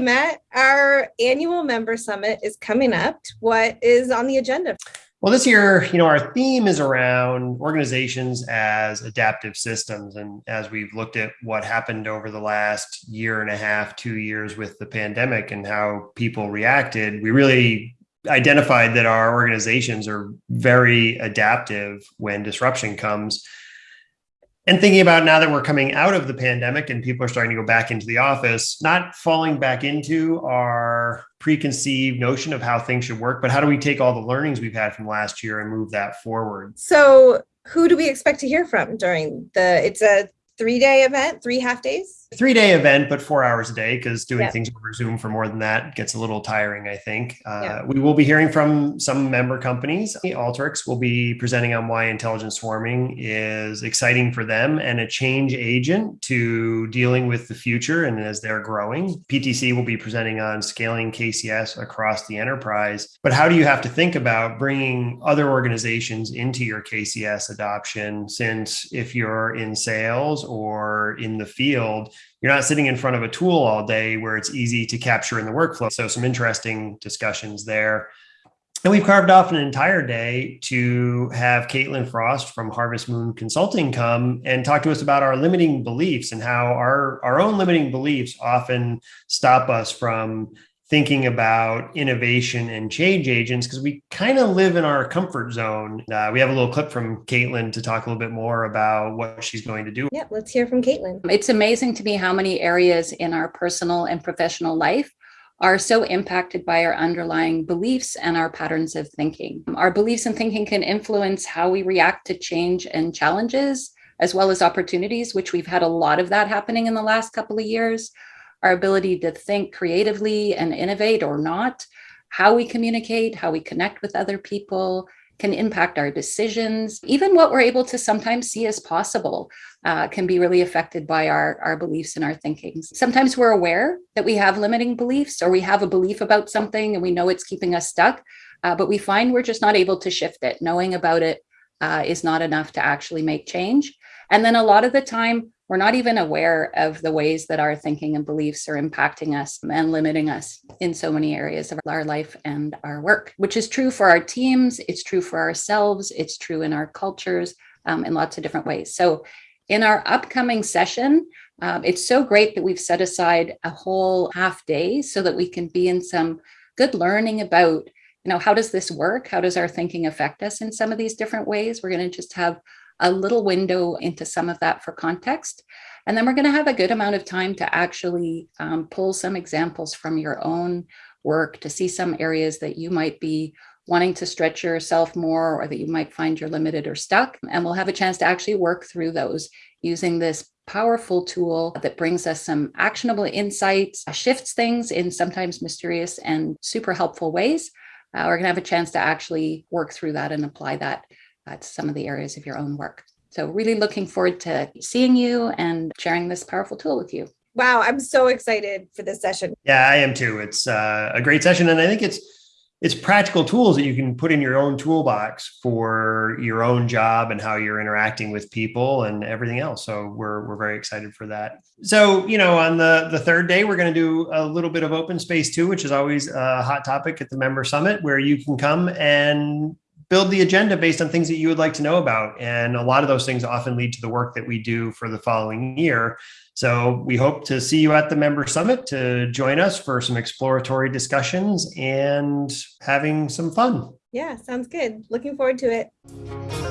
Matt. Our annual member summit is coming up. What is on the agenda? Well, this year, you know, our theme is around organizations as adaptive systems. And as we've looked at what happened over the last year and a half, two years with the pandemic and how people reacted, we really identified that our organizations are very adaptive when disruption comes and thinking about now that we're coming out of the pandemic and people are starting to go back into the office, not falling back into our preconceived notion of how things should work, but how do we take all the learnings we've had from last year and move that forward? So, who do we expect to hear from during the? It's a three day event, three half days? Three day event, but four hours a day because doing yeah. things over Zoom for more than that gets a little tiring, I think. Uh, yeah. We will be hearing from some member companies. Alteryx will be presenting on why intelligent swarming is exciting for them and a change agent to dealing with the future and as they're growing. PTC will be presenting on scaling KCS across the enterprise. But how do you have to think about bringing other organizations into your KCS adoption? Since if you're in sales or in the field, you're not sitting in front of a tool all day where it's easy to capture in the workflow. So some interesting discussions there. And we've carved off an entire day to have Caitlin Frost from Harvest Moon Consulting come and talk to us about our limiting beliefs and how our, our own limiting beliefs often stop us from thinking about innovation and change agents because we kind of live in our comfort zone. Uh, we have a little clip from Caitlin to talk a little bit more about what she's going to do. Yeah, let's hear from Caitlin. It's amazing to me how many areas in our personal and professional life are so impacted by our underlying beliefs and our patterns of thinking. Our beliefs and thinking can influence how we react to change and challenges, as well as opportunities, which we've had a lot of that happening in the last couple of years our ability to think creatively and innovate or not, how we communicate, how we connect with other people can impact our decisions. Even what we're able to sometimes see as possible uh, can be really affected by our, our beliefs and our thinking. Sometimes we're aware that we have limiting beliefs or we have a belief about something and we know it's keeping us stuck, uh, but we find we're just not able to shift it. Knowing about it uh, is not enough to actually make change. And then a lot of the time, we're not even aware of the ways that our thinking and beliefs are impacting us and limiting us in so many areas of our life and our work, which is true for our teams, it's true for ourselves, it's true in our cultures um, in lots of different ways. So, in our upcoming session, um, it's so great that we've set aside a whole half day so that we can be in some good learning about you know how does this work how does our thinking affect us in some of these different ways we're going to just have a little window into some of that for context. And then we're going to have a good amount of time to actually um, pull some examples from your own work to see some areas that you might be wanting to stretch yourself more or that you might find you're limited or stuck. And we'll have a chance to actually work through those using this powerful tool that brings us some actionable insights, shifts things in sometimes mysterious and super helpful ways. Uh, we're going to have a chance to actually work through that and apply that uh, to some of the areas of your own work. So, really looking forward to seeing you and sharing this powerful tool with you. Wow, I'm so excited for this session. Yeah, I am too. It's uh, a great session, and I think it's it's practical tools that you can put in your own toolbox for your own job and how you're interacting with people and everything else. So we're we're very excited for that. So you know, on the the third day, we're going to do a little bit of open space too, which is always a hot topic at the member summit, where you can come and build the agenda based on things that you would like to know about. And a lot of those things often lead to the work that we do for the following year. So we hope to see you at the member summit to join us for some exploratory discussions and having some fun. Yeah, sounds good. Looking forward to it.